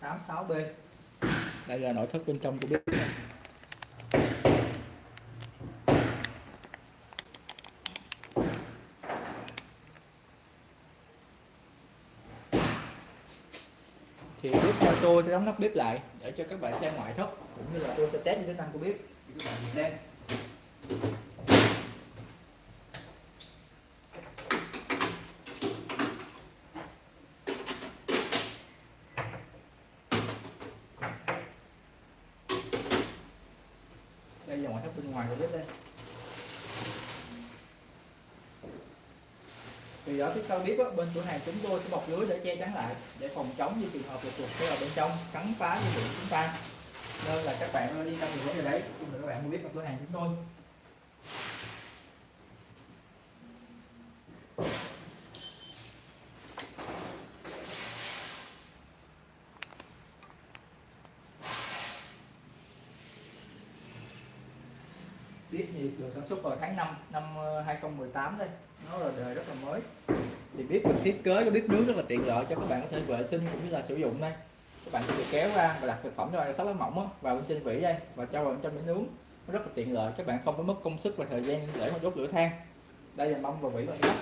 86B. đây là nội thất bên trong của bếp. Thì bếp sau tôi sẽ đóng nắp bếp lại để cho các bạn xem ngoại thất, cũng như là tôi sẽ test những tính năng của bếp. Để các bạn xem. Ngoài của bếp đây. Thì ở phía sau bếp á, bên cửa hàng chúng tôi sẽ bọc lưới để che chắn lại để phòng chống như trường hợp là chuột sẽ vào bên trong cắn phá dây điện chúng ta. Nên là các bạn đi ra thì vấn đề đấy khi mà các bạn mua bếp ở cửa hàng chúng tôi bếp thì được sản xuất vào tháng 5 năm 2018 ờ, đây. Nó là đời rất là mới. Thì bếp được thiết kế cái bếp nướng rất là tiện lợi cho các bạn có thể vệ sinh cũng như là sử dụng đây. Các bạn có thể kéo ra và đặt thực phẩm cho bạn sắp lá mỏng á, vào bên trên vỉ đây và cho vào bên trong để nướng. Nó rất là tiện lợi các bạn không phải mất công sức và thời gian để mà đốt lửa than. Đây là mâm và vỉ bằng sắt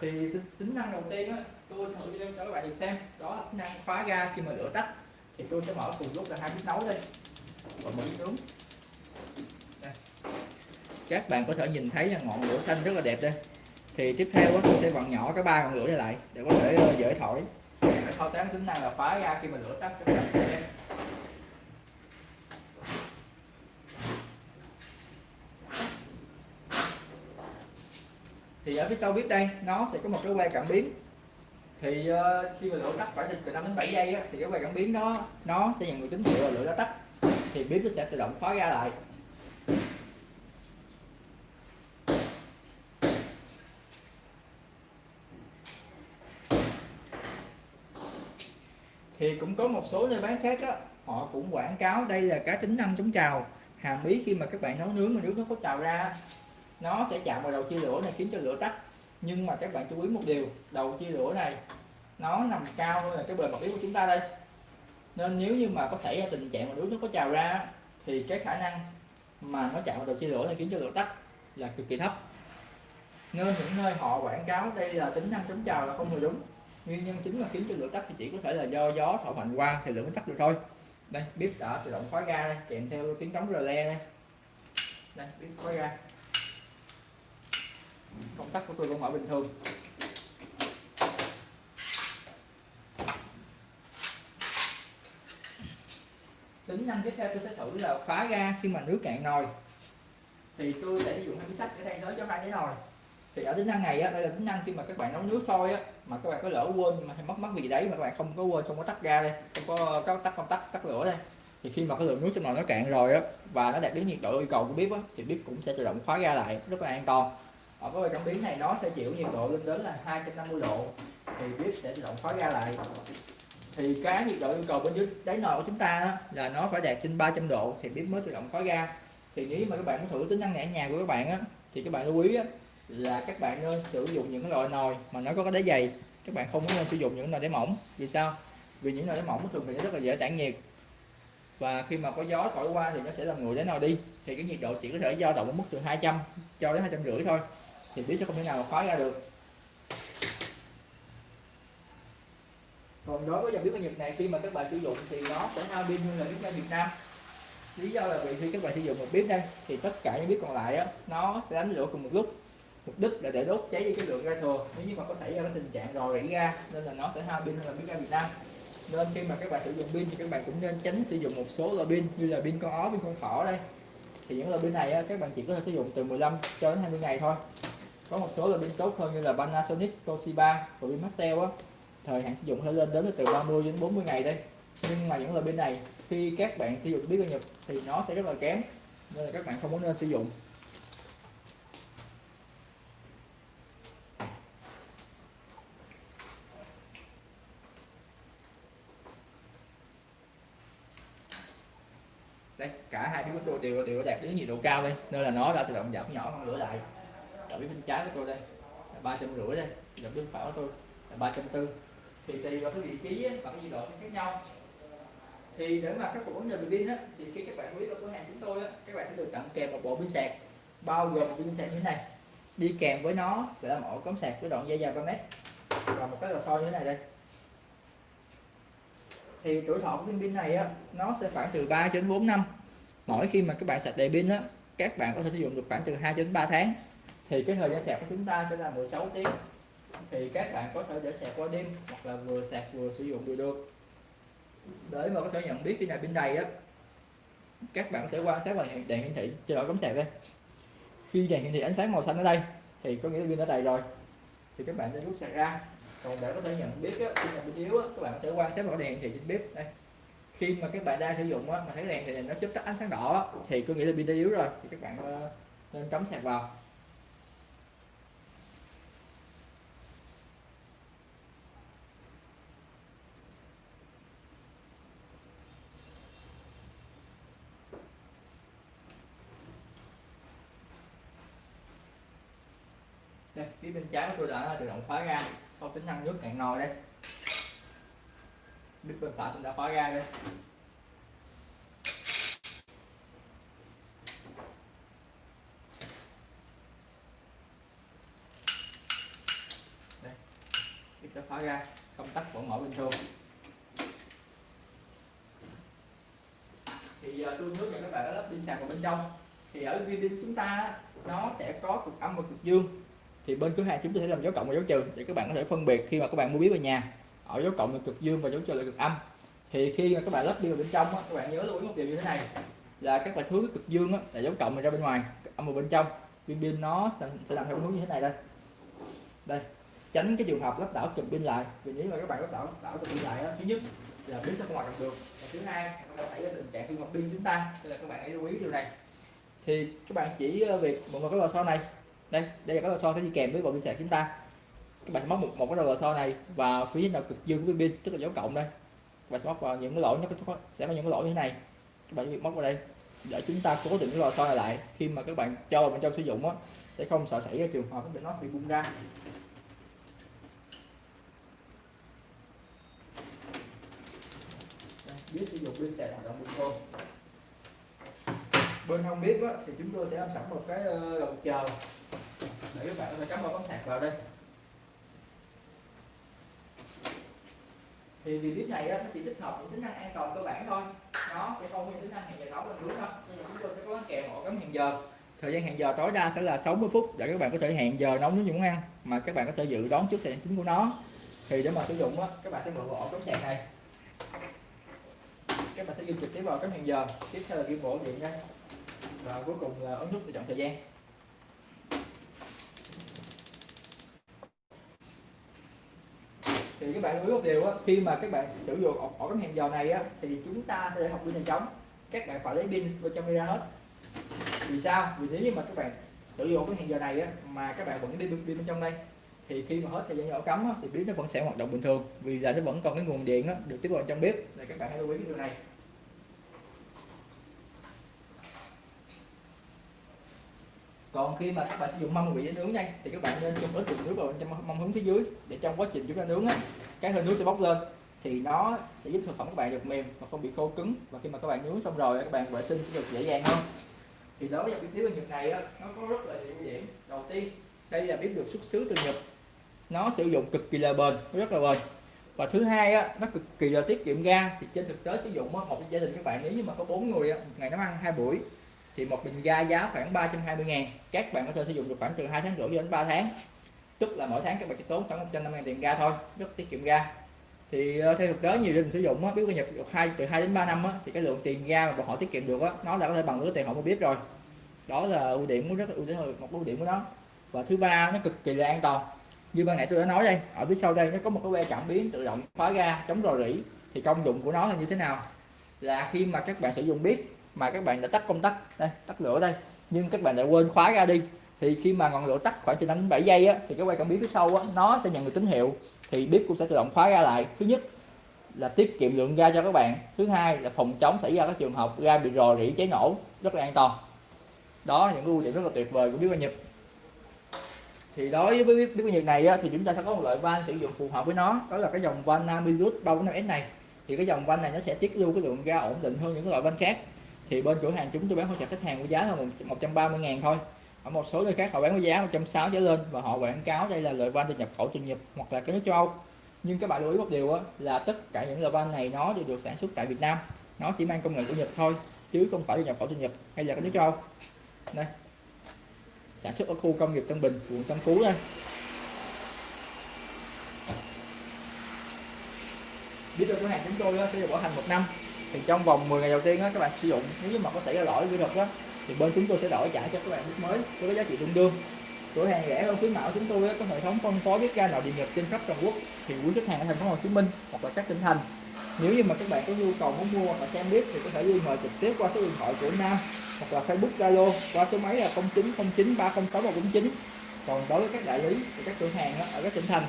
thì tính- năng đầu tiên á tôi sẽ thử cho các bạn được xem. Đó là tính năng khóa ga khi mà lửa tắt. Thì tôi sẽ mở cùng lúc là hai bếp nấu đây. Và một bếp nướng. Đây. các bạn có thể nhìn thấy là ngọn lửa xanh rất là đẹp đây. Thì tiếp theo á, tôi sẽ vặn nhỏ cái ba ngọn lửa này lại để có thể ờ, dễ thổi. Để thao tác tính năng là phá ga khi mà lửa tắt cho các bạn xem. Thì ở phía sau bếp đây nó sẽ có một cái que cảm biến. Thì uh, khi mà lửa tắt phải từ 5 đến 7 giây á, thì cái que cảm biến đó nó sẽ nhận được tín hiệu là lửa đã tắt. Thì bếp nó sẽ tự động khóa ra lại. Thì cũng có một số nơi bán khác á họ cũng quảng cáo đây là cái tính năng chống trào. Hàm ý khi mà các bạn nấu nướng mà nước nó có trào ra nó sẽ chạm vào đầu chia lửa này khiến cho lửa tắt. Nhưng mà các bạn chú ý một điều, đầu chia lửa này nó nằm cao hơn là cái bề mặt yếu của chúng ta đây. Nên nếu như mà có xảy ra tình trạng mà nước nó có trào ra, thì cái khả năng mà nó chạm vào đầu chia lửa này khiến cho lửa tắt là cực kỳ thấp. Nên những nơi họ quảng cáo đây là tính năng chống trào là không hề đúng. Nguyên nhân chính mà khiến cho lửa tắt thì chỉ có thể là do gió, thổi mạnh qua thì lửa mới tắt được thôi. Đây, bếp đã tự động khóa ga đây, kèm theo tiếng trống rờ le đây. Đây, bếp khóa ga công tắc của tôi vẫn mở bình thường tính năng tiếp theo tôi sẽ thử là phá ga khi mà nước cạn nồi. Thì tôi sẽ sử dụng hai miếng sắt để thay thế cho hai cái nồi. Thì ở tính năng này á, đây là tính năng khi mà các bạn nấu nước sôi á, mà các bạn có lỡ quên mà hay mất mất gì đấy mà các bạn không có quên, không có tắt ga đây, không có có tắt không tắt tắt lửa đây, thì khi mà cái lượng nước trong nồi nó cạn rồi á, và nó đạt đến nhiệt độ yêu cầu của bếp á, thì bếp cũng sẽ tự động khóa ga lại, rất là an toàn ở cái cảm biến này nó sẽ chịu nhiệt độ lên đến là 250 độ thì bếp sẽ tự động khóa ga lại. Thì cái nhiệt độ yêu cầu bên dưới đáy nồi của chúng ta là nó phải đạt trên 300 độ thì bếp mới tự động khóa ga thì nếu mà các bạn muốn thử tính năng nhẹ nhà của các bạn á thì các bạn lưu ý á, là các bạn nên sử dụng những cái loại nồi mà nó có cái đáy dày. Các bạn không nên sử dụng những nồi đáy mỏng. Vì sao? Vì những nồi đáy mỏng thường thì nó rất là dễ tản nhiệt. Và khi mà có gió thổi qua thì nó sẽ làm nguội đáy nồi đi. Thì cái nhiệt độ chỉ có thể dao động ở mức từ 200 cho đến 250 thôi thì bếp sẽ không thể nào mà khóa ra được. Còn đối với dòng bếp ga Nhật này khi mà các bạn sử dụng thì nó sẽ hao pin hơn là bếp ga Việt Nam. Lý do là vì khi các bạn sử dụng một bếp đây thì tất cả những bếp còn lại á nó sẽ đánh lửa cùng một lúc. Mục đích là để đốt cháy đi cái lượng ga thừa. Nếu như mà có xảy ra cái tình trạng rò rỉ ga nên là nó sẽ hao pin hơn là bếp ga Việt Nam. Nên khi mà các bạn sử dụng pin thì các bạn cũng nên tránh sử dụng một số loại pin như là pin con ó pin con thỏ đây. Thì những loại pin này á, các bạn chỉ có thể sử dụng từ 15 cho đến 20 ngày thôi có một số là pin tốt hơn như là Panasonic, Toshiba và pin Maxell á. Thời hạn sử dụng có thể lên đến từ 30 đến 40 ngày đây. Nhưng mà những loại pin này khi các bạn sử dụng biết ở Nhật thì nó sẽ rất là kém. Nên là các bạn không muốn nên sử dụng. Đây cả hai cái của tôi đều đều đạt đến nhiệt độ cao đây. Nên là nó đã tự động giảm nhỏ hơn lửa lại ở bên trái của tôi đây. Là ba trăm rưỡi đây. Gặp bên phải của tôi là ba trăm tư. Thì tùy vào cái vị trí và cái nhiệt độ khác nhau. Thì để mà khắc phục vấn đề về pin á, thì khi các bạn quý vào cửa hàng chúng tôi á, các bạn sẽ được tặng kèm một bộ pin sạc. Bao gồm một pin sạc như thế này. Đi kèm với nó sẽ là một ổ cắm sạc với đoạn dây dài 3 mét. Và một cái lò xo như thế này đây. Thì tuổi thọ của viên pin này á, nó sẽ khoảng từ 3 đến 4 năm. Mỗi khi mà các bạn sạc đầy pin á, các bạn có thể sử dụng được khoảng từ 2 đến 3 tháng thì cái thời gian sạc của chúng ta sẽ là 16 tiếng. Thì các bạn có thể để sạc qua đêm hoặc là vừa sạc vừa sử dụng đều được. Để mà có thể nhận biết khi nào pin đầy á các bạn sẽ quan sát vào đèn hiển thị cho ổ cắm sạc đây. Khi đèn hiển thị ánh sáng màu xanh ở đây thì có nghĩa là pin đã đầy rồi. Thì các bạn sẽ rút sạc ra. Còn để có thể nhận biết á, khi nào pin yếu á, các bạn có thể quan sát vào đèn hiển thị trên bếp đây. Khi mà các bạn đang sử dụng á, mà thấy đèn thì nó chớp tắt ánh sáng đỏ á, thì có nghĩa là pin đã yếu rồi. Thì các bạn ờ, nên cắm sạc vào. Đây. Phía bên trái của tôi đã tự động khóa ra sau tính năng nước cạn nồi đây. Bếp bên phải cũng đã khóa ra đây. Đây. Bếp đã khóa ra công tắc vẫn mở bình thường. Thì giờ tôi hướng dẫn các bạn lắp pin sạc vào bên trong. Thì ở video pin chúng ta nó sẽ có cực âm và cực dương thì bên cửa hàng chúng tôi sẽ làm dấu cộng và dấu trừ để các bạn có thể phân biệt khi mà các bạn mua bếp về nhà. Ở dấu cộng là cực dương và dấu trừ là cực âm. Thì khi mà các bạn lắp đi vào bên trong á, các bạn nhớ lưu ý một điều như thế này là các bạn hướng cực dương á, là dấu cộng ra bên ngoài âm vào bên trong. Pin pin nó sẽ làm theo hướng như thế này đây. Đây tránh cái trường hợp lắp đảo cực pin lại. Vì nếu mà các bạn lắp đảo đảo cực pin lại đó, thứ nhất là pin sẽ không hoạt động được. Và thứ hai nó xảy ra tình trạng hư hỏng pin chúng ta nên là các bạn hãy lưu ý điều này. Thì các bạn chỉ ờ, việc một cái lò xo này đây đây là cái lò xo sẽ đi kèm với bộ pin sạc chúng ta. Các bạn sẽ móc một, một cái lò xo này và phía nào cực dương của pin tức là dấu cộng đây. Các bạn sẽ móc vào những cái lỗ nó sẽ có những cái lỗ như thế này. Các bạn việc móc vào đây để chúng ta cố định cái lò xo này lại. Khi mà các bạn cho vào bên trong sử dụng á sẽ không sợ xảy ra trường hợp nó bị bung ra. Biết sử dụng pin sạc hoạt động bình thường. Bên không biết á, thì chúng tôi sẽ làm sẵn một cái ờ, lồng chờ để các bạn có thể cắm vào bóng sạc vào đây. Thì vì bếp này á, nó chỉ tích hợp những tính năng an toàn cơ bản thôi. Nó sẽ không có tính năng hẹn giờ nấu lên nữa đâu. Chúng tôi sẽ có kèm hộ cắm hẹn giờ. Thời gian hẹn giờ tối đa sẽ là 60 phút để các bạn có thể hẹn giờ nấu những món ăn mà các bạn có thể dự đoán trước thời gian chính của nó. Thì để mà sử dụng á, các bạn sẽ mượn ổ cắm sạc này. Các bạn sẽ ghi trực tiếp vào cắm hẹn giờ tiếp theo là ghi ổ điện đây và cuối cùng là ấn nút để chọn thời gian. Thì các bạn lưu ý một điều á, khi mà các bạn sử dụng ổ, ổ cắm hẹn giờ này á, thì chúng ta sẽ để học pin nhanh chóng. Các bạn phải lấy pin bên trong ra hết. Vì sao? Vì nếu như mà các bạn sử dụng cái hẹn giờ này á, mà các bạn vẫn đi pin bên trong đây thì khi mà hết thời gian ổ cắm á, thì bếp nó vẫn sẽ hoạt động bình thường. Vì là nó vẫn còn cái nguồn điện á, được tiếp vào trong bếp. Này các bạn hãy lưu ý cái điều này. Còn khi mà các bạn sử dụng mâm bị để nướng đây thì các bạn nên cho ít nước vào trong mâm hướng phía dưới để trong quá trình chúng ta nướng á cái hơi nước sẽ bốc lên. Thì nó sẽ giúp thực phẩm các bạn được mềm mà không bị khô cứng. Và khi mà các bạn nướng xong rồi các bạn vệ sinh sẽ được dễ dàng hơn. Thì đối với dòng bếp nướng Nhật này á, nó có rất là nhiều điểm. Đầu tiên đây là bếp được xuất xứ từ Nhật. Nó sử dụng cực kỳ là bền rất là bền. Và thứ hai á, nó cực kỳ là tiết kiệm ga. Thì trên thực tế sử dụng một gia đình các bạn nếu như mà có bốn người á, ngày nó ăn hai buổi thì một bình ga giá khoảng 320 ngàn. Các bạn có thể sử dụng được khoảng từ 2 tháng rưỡi đến 3 tháng. Tức là mỗi tháng các bạn chỉ tốn khoảng 150 ngàn tiền ga thôi rất tiết kiệm ga. Thì ờ, theo thực tế nhiều gia đình sử dụng á biết nhập được hai từ 2 đến 3 năm á, thì cái lượng tiền ga mà họ tiết kiệm được á nó là có thể bằng lứa tiền họ mua biết rồi. Đó là ưu điểm của rất ưu điểm một ưu điểm của nó. Và thứ ba nó cực kỳ là an toàn. Như ban nãy tôi đã nói đây ở phía sau đây nó có một cái que cảm biến tự động khóa ga chống rò rỉ. Thì công dụng của nó là như thế nào? Là khi mà các bạn sử dụng bếp mà các bạn đã tắt công tắc. Đây tắt lửa đây. Nhưng các bạn đã quên khóa ra đi. Thì khi mà ngọn lửa tắt khoảng từ 5 đến 7 giây á, thì cái quay cảm biến phía sau á, nó sẽ nhận được tín hiệu. Thì bếp cũng sẽ tự động khóa ra lại. Thứ nhất là tiết kiệm lượng ga cho các bạn. Thứ hai là phòng chống xảy ra các trường hợp ga bị rò rỉ cháy nổ rất là an toàn. Đó những ưu điểm rất là tuyệt vời của bếp ga Nhật. Thì đối với bếp ga Nhật này á, thì chúng ta sẽ có một loại van sử dụng phù hợp với nó. Đó là cái dòng van Namilus 35S này. Thì cái dòng van này nó sẽ tiết lưu cái lượng ga ổn định hơn những cái loại van khác thì bên cửa hàng chúng tôi bán hỗ trợ khách hàng với giá là 130 ngàn thôi. Ở một số nơi khác họ bán với giá 160 trở lên và họ quảng cáo đây là loại van từ nhập khẩu từ Nhật hoặc là cái nước châu Âu. Nhưng các bạn lưu ý một điều á, là tất cả những loại van này nó đều được sản xuất tại Việt Nam. Nó chỉ mang công nghệ của Nhật thôi chứ không phải là nhập khẩu từ Nhật hay là cái nước châu Âu. Đây. Sản xuất ở khu công nghiệp Tân Bình quận Tân Phú đây. Biết được cửa hàng chúng tôi sẽ được bảo hành một năm thì trong vòng 10 ngày đầu tiên đó, các bạn sử dụng nếu mà có xảy ra lỗi kỹ thuật đó thì bên chúng tôi sẽ đổi trả cho các bạn mức mới với cái giá trị tương đương. Cửa hàng rẻ hơn khuyến mạo chúng tôi có hệ thống phân phối bếp ga nội địa nhật trên khắp toàn quốc thì quý khách hàng ở thành phố Hồ Chí Minh hoặc là các tỉnh thành. Nếu như mà các bạn có nhu cầu muốn mua hoặc là xem bếp thì có thể liên hệ trực tiếp qua số điện thoại của Nam hoặc là Facebook Zalo qua số máy là 0909 306 149 còn đối với các đại lý thì các cửa hàng ở các tỉnh thành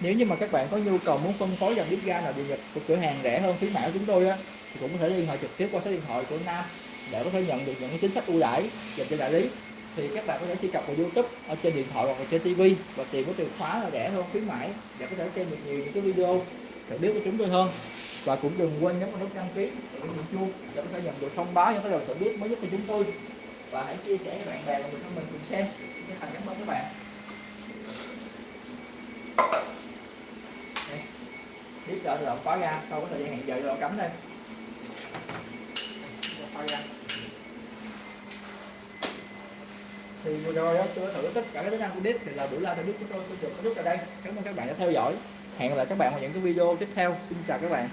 nếu như mà các bạn có nhu cầu muốn phân phối dòng bếp ga nội địa nhật của cửa hàng rẻ hơn khuyến mãi chúng tôi á thì cũng có thể liên hệ trực tiếp qua số điện thoại của Nam để có thể nhận được những cái chính sách ưu đãi dành cho đại lý. Thì các bạn có thể truy cập vào YouTube ở trên điện thoại hoặc là trên TV và tìm cái từ khóa là rẻ hơn, khuyến mãi để có thể xem được nhiều những cái video để biết của chúng tôi hơn. Và cũng đừng quên nhấn vào nút đăng ký và nút chuông để có thể nhận được thông báo, những cái đầu tự biết mới nhất của chúng tôi. Và hãy chia sẻ với bạn bè và người thân mình cùng xem xin thành cảm ơn các bạn. Biết trợ tự động khóa ra, sau cái thời gian hẹn giờ tự động đây thì vừa rồi đó tôi đã thử tất cả các tính năng của đít thì là buổi live của chúng tôi sẽ dừng kết thúc tại đây. Cảm ơn các bạn đã theo dõi. Hẹn gặp lại các bạn vào những cái video tiếp theo. Xin chào các bạn.